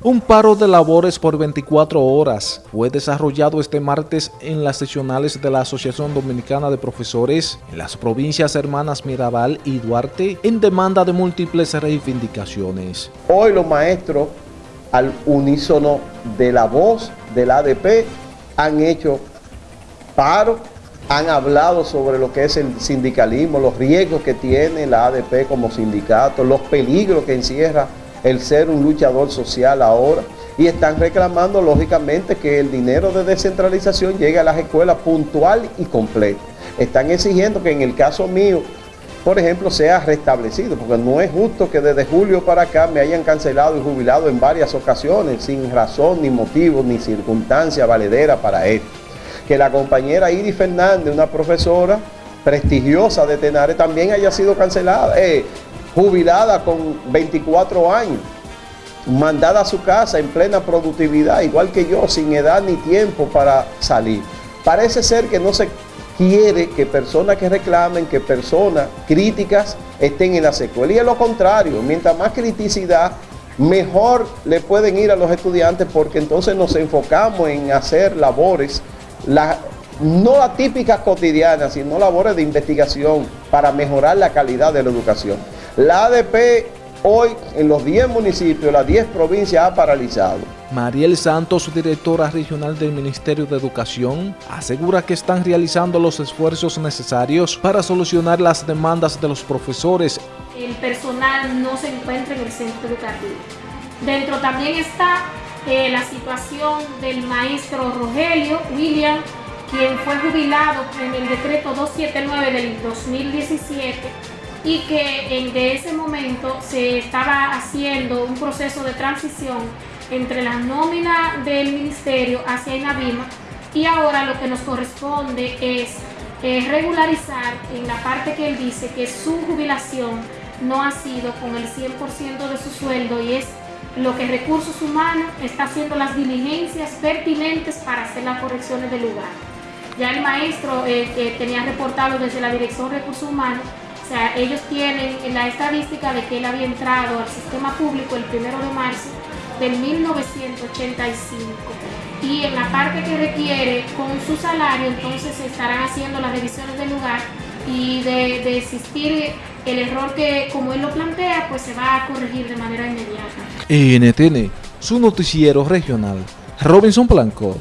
Un paro de labores por 24 horas fue desarrollado este martes en las seccionales de la Asociación Dominicana de Profesores en las provincias hermanas Mirabal y Duarte en demanda de múltiples reivindicaciones. Hoy los maestros, al unísono de la voz del ADP, han hecho paro, han hablado sobre lo que es el sindicalismo, los riesgos que tiene la ADP como sindicato, los peligros que encierra el ser un luchador social ahora y están reclamando lógicamente que el dinero de descentralización llegue a las escuelas puntual y completo. Están exigiendo que en el caso mío, por ejemplo, sea restablecido, porque no es justo que desde julio para acá me hayan cancelado y jubilado en varias ocasiones sin razón, ni motivo, ni circunstancia valedera para esto. Que la compañera Iris Fernández, una profesora prestigiosa de Tenares, también haya sido cancelada. Eh, jubilada con 24 años, mandada a su casa en plena productividad, igual que yo, sin edad ni tiempo para salir. Parece ser que no se quiere que personas que reclamen, que personas críticas estén en la secuela. Y es lo contrario, mientras más criticidad, mejor le pueden ir a los estudiantes porque entonces nos enfocamos en hacer labores, no atípicas cotidianas, sino labores de investigación para mejorar la calidad de la educación. La ADP hoy en los 10 municipios, las 10 provincias ha paralizado. Mariel Santos, directora regional del Ministerio de Educación, asegura que están realizando los esfuerzos necesarios para solucionar las demandas de los profesores. El personal no se encuentra en el centro educativo. Dentro también está eh, la situación del maestro Rogelio William, quien fue jubilado en el decreto 279 del 2017 y que de ese momento se estaba haciendo un proceso de transición entre la nómina del ministerio hacia INAVIMA y ahora lo que nos corresponde es regularizar en la parte que él dice que su jubilación no ha sido con el 100% de su sueldo y es lo que Recursos Humanos está haciendo las diligencias pertinentes para hacer las correcciones del lugar. Ya el maestro eh, tenía reportado desde la Dirección de Recursos Humanos o sea, ellos tienen la estadística de que él había entrado al sistema público el primero de marzo del 1985 y en la parte que requiere con su salario entonces se estarán haciendo las revisiones del lugar y de, de existir el error que como él lo plantea pues se va a corregir de manera inmediata. NTN, su noticiero regional, Robinson Blanco.